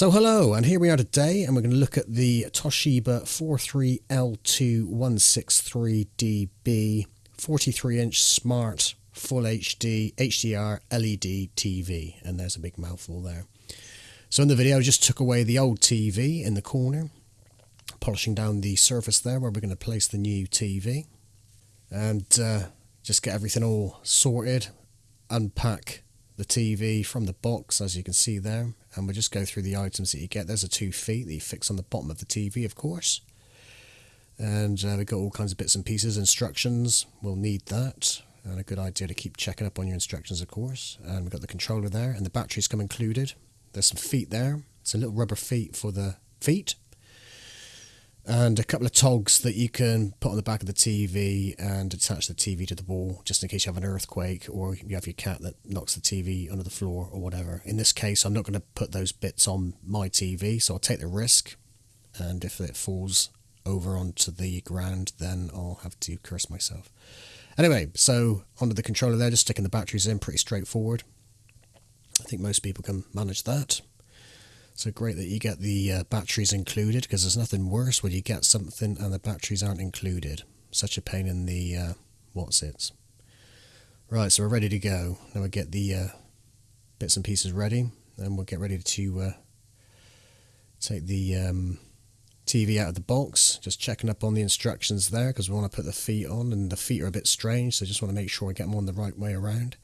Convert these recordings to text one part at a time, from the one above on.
So hello, and here we are today, and we're going to look at the Toshiba 43L2163DB 43-inch smart full HD HDR LED TV, and there's a big mouthful there. So in the video, I just took away the old TV in the corner, polishing down the surface there where we're going to place the new TV, and uh, just get everything all sorted, unpack the TV from the box, as you can see there, and we'll just go through the items that you get. There's a two feet that you fix on the bottom of the TV, of course. And uh, we've got all kinds of bits and pieces, instructions, we'll need that. And a good idea to keep checking up on your instructions, of course. And we've got the controller there, and the batteries come included. There's some feet there. It's a little rubber feet for the feet and a couple of togs that you can put on the back of the TV and attach the TV to the wall just in case you have an earthquake or you have your cat that knocks the TV under the floor or whatever. In this case, I'm not going to put those bits on my TV, so I'll take the risk. And if it falls over onto the ground, then I'll have to curse myself. Anyway, so onto the controller there, just sticking the batteries in, pretty straightforward. I think most people can manage that. So great that you get the uh, batteries included because there's nothing worse when you get something and the batteries aren't included. Such a pain in the uh, what's it. Right, so we're ready to go. Now we get the uh, bits and pieces ready and we'll get ready to uh, take the um, TV out of the box. Just checking up on the instructions there because we want to put the feet on and the feet are a bit strange so just want to make sure I get them on the right way around.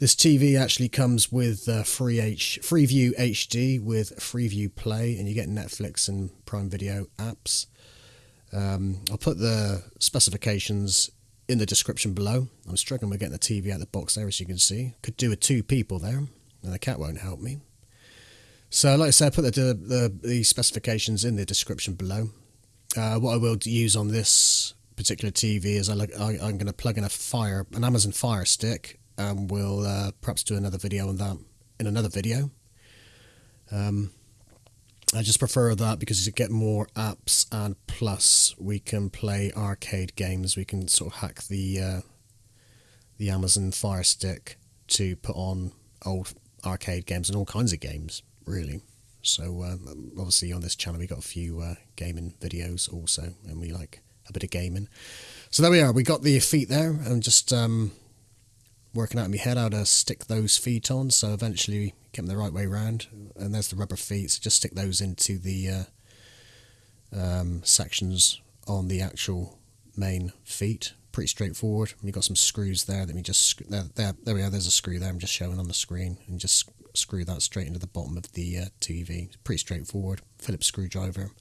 This TV actually comes with uh, free H Freeview HD with Freeview Play, and you get Netflix and Prime Video apps. Um, I'll put the specifications in the description below. I'm struggling with getting the TV out of the box there, as you can see. Could do with two people there, and the cat won't help me. So, like I said, I put the, the, the specifications in the description below. Uh, what I will use on this particular TV is I, I'm going to plug in a Fire, an Amazon Fire Stick, and we'll uh, perhaps do another video on that in another video. Um, I just prefer that because you get more apps and plus we can play arcade games. We can sort of hack the uh, the Amazon Fire Stick to put on old arcade games and all kinds of games, really. So uh, obviously on this channel we got a few uh, gaming videos also, and we like a bit of gaming. So there we are. We got the feet there, and just um, working out in my head how to stick those feet on. So eventually get them the right way around. And there's the rubber feet. So just stick those into the uh, um, sections on the actual main feet. Pretty straightforward. You've got some screws there. Let me just there, there, there we are. There's a screw there. I'm just showing on the screen, and just screw that straight into the bottom of the uh, TV. Pretty straightforward. Phillips screwdriver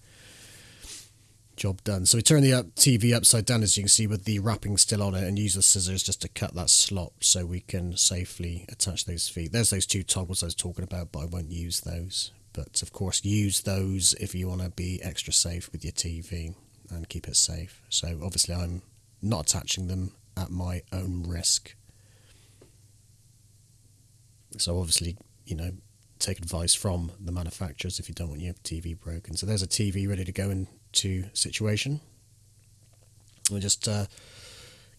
job done. So we turn the TV upside down as you can see with the wrapping still on it and use the scissors just to cut that slot so we can safely attach those feet. There's those two toggles I was talking about but I won't use those. But of course use those if you want to be extra safe with your TV and keep it safe. So obviously I'm not attaching them at my own risk. So obviously, you know, take advice from the manufacturers if you don't want your TV broken. So there's a TV ready to go in to situation. We just uh,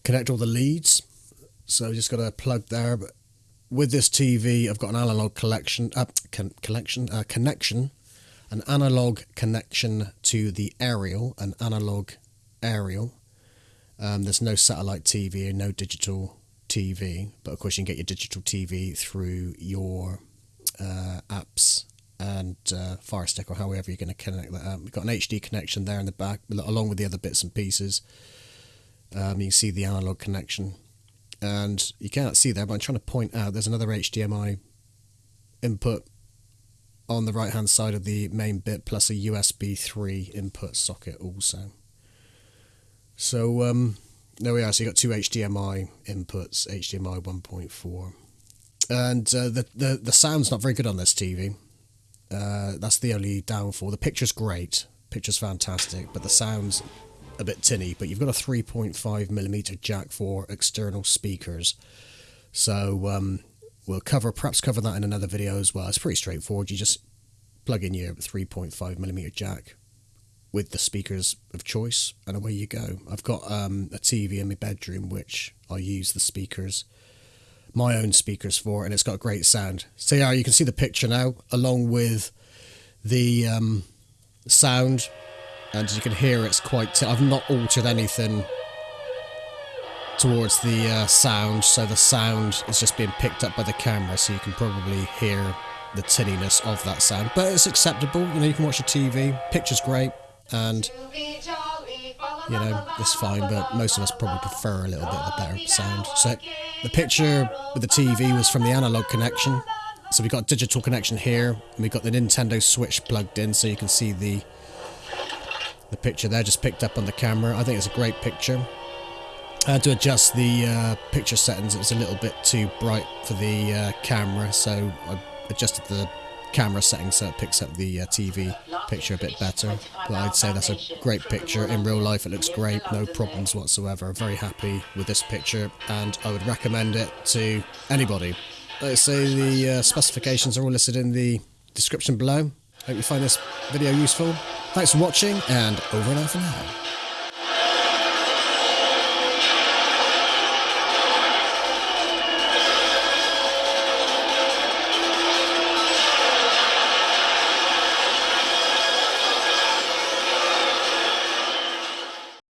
connect all the leads. So just got a plug there. But with this TV, I've got an analog collection, uh, con collection, uh, connection, an analog connection to the aerial, an analog aerial. Um, there's no satellite TV, no digital TV, but of course you can get your digital TV through your uh, uh, Fire Stick or however you're going to connect that up. We've got an HD connection there in the back, along with the other bits and pieces. Um, you can see the analog connection, and you can't see there, but I'm trying to point out there's another HDMI input on the right hand side of the main bit, plus a USB 3 input socket also. So um, there we are. So you've got two HDMI inputs, HDMI 1.4, and uh, the the the sound's not very good on this TV. Uh, that's the only downfall. The picture's great, picture's fantastic, but the sound's a bit tinny. But you've got a 3.5 millimeter jack for external speakers, so um, we'll cover perhaps cover that in another video as well. It's pretty straightforward. You just plug in your 3.5 millimeter jack with the speakers of choice, and away you go. I've got um, a TV in my bedroom which I use the speakers my own speakers for, and it's got great sound. So yeah, you can see the picture now, along with the um, sound, and as you can hear, it's quite. I've not altered anything towards the uh, sound, so the sound is just being picked up by the camera, so you can probably hear the tinniness of that sound. But it's acceptable. You know, you can watch the TV. Picture's great, and you know it's fine. But most of us probably prefer a little bit of a better sound. So the picture with the TV was from the analog connection. So we've got digital connection here, and we got the Nintendo Switch plugged in, so you can see the the picture there just picked up on the camera. I think it's a great picture. I had to adjust the uh, picture settings. It was a little bit too bright for the uh, camera, so I adjusted the camera settings so it picks up the uh, TV picture a bit better. But I'd say that's a great picture. In real life, it looks great, no problems whatsoever. Very happy with this picture, and I would recommend it to anybody. I say, the uh, specifications are all listed in the description below. Hope you find this video useful. Thanks for watching, and over and out for now.